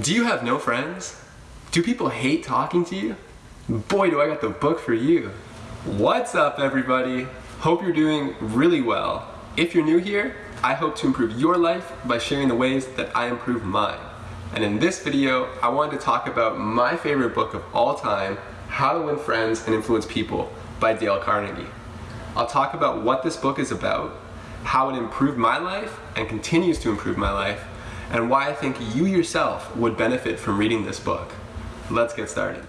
Do you have no friends? Do people hate talking to you? Boy, do I got the book for you. What's up, everybody? Hope you're doing really well. If you're new here, I hope to improve your life by sharing the ways that I improve mine. And in this video, I wanted to talk about my favorite book of all time, How to Win Friends and Influence People by Dale Carnegie. I'll talk about what this book is about, how it improved my life and continues to improve my life, and why I think you yourself would benefit from reading this book. Let's get started.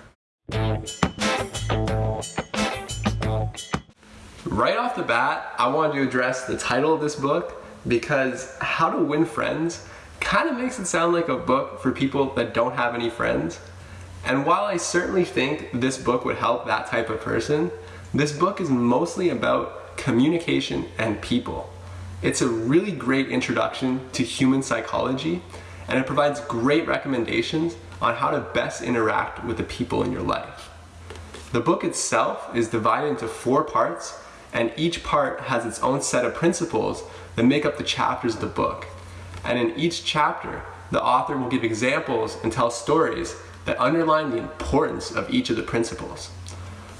Right off the bat, I wanted to address the title of this book because How to Win Friends kind of makes it sound like a book for people that don't have any friends. And while I certainly think this book would help that type of person, this book is mostly about communication and people. It's a really great introduction to human psychology and it provides great recommendations on how to best interact with the people in your life. The book itself is divided into four parts and each part has its own set of principles that make up the chapters of the book. And in each chapter, the author will give examples and tell stories that underline the importance of each of the principles.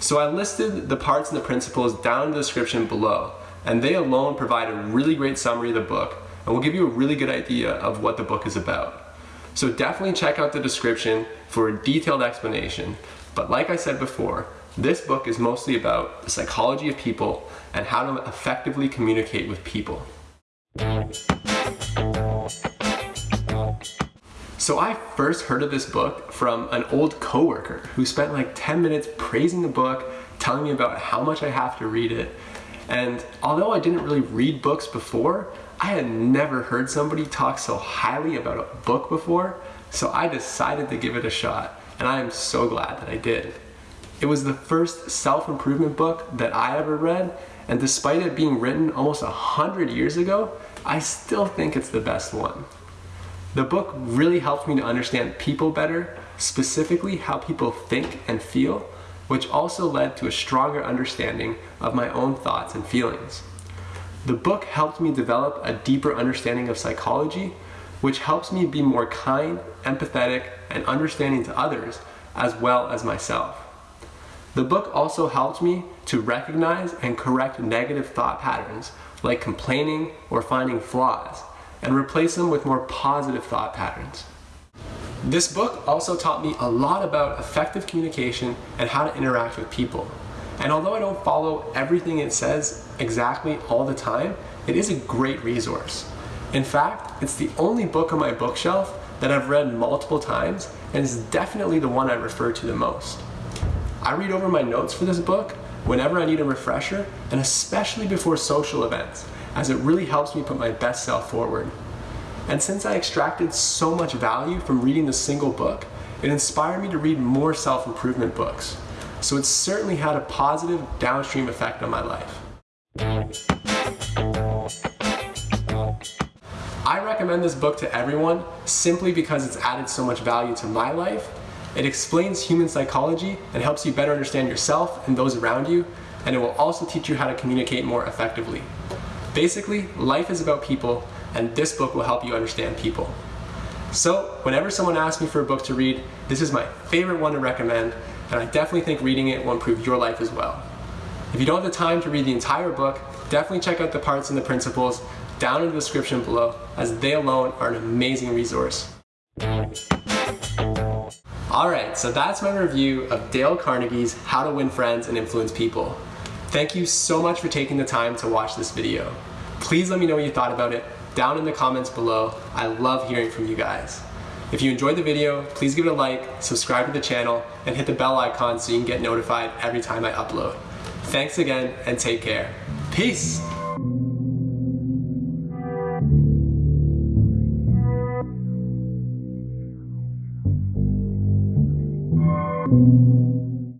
So I listed the parts and the principles down in the description below and they alone provide a really great summary of the book and will give you a really good idea of what the book is about. So definitely check out the description for a detailed explanation, but like I said before, this book is mostly about the psychology of people and how to effectively communicate with people. So I first heard of this book from an old coworker who spent like 10 minutes praising the book, telling me about how much I have to read it, and although I didn't really read books before, I had never heard somebody talk so highly about a book before, so I decided to give it a shot, and I am so glad that I did. It was the first self-improvement book that I ever read, and despite it being written almost a hundred years ago, I still think it's the best one. The book really helped me to understand people better, specifically how people think and feel, which also led to a stronger understanding of my own thoughts and feelings. The book helped me develop a deeper understanding of psychology, which helps me be more kind, empathetic, and understanding to others, as well as myself. The book also helped me to recognize and correct negative thought patterns, like complaining or finding flaws, and replace them with more positive thought patterns. This book also taught me a lot about effective communication and how to interact with people. And although I don't follow everything it says exactly all the time, it is a great resource. In fact, it's the only book on my bookshelf that I've read multiple times and is definitely the one I refer to the most. I read over my notes for this book whenever I need a refresher and especially before social events as it really helps me put my best self forward. And since I extracted so much value from reading the single book, it inspired me to read more self-improvement books. So it certainly had a positive downstream effect on my life. I recommend this book to everyone simply because it's added so much value to my life. It explains human psychology and helps you better understand yourself and those around you, and it will also teach you how to communicate more effectively. Basically, life is about people and this book will help you understand people. So whenever someone asks me for a book to read, this is my favorite one to recommend, and I definitely think reading it will improve your life as well. If you don't have the time to read the entire book, definitely check out the parts and the principles down in the description below, as they alone are an amazing resource. Alright, so that's my review of Dale Carnegie's How to Win Friends and Influence People. Thank you so much for taking the time to watch this video. Please let me know what you thought about it down in the comments below. I love hearing from you guys. If you enjoyed the video, please give it a like, subscribe to the channel, and hit the bell icon so you can get notified every time I upload. Thanks again, and take care. Peace!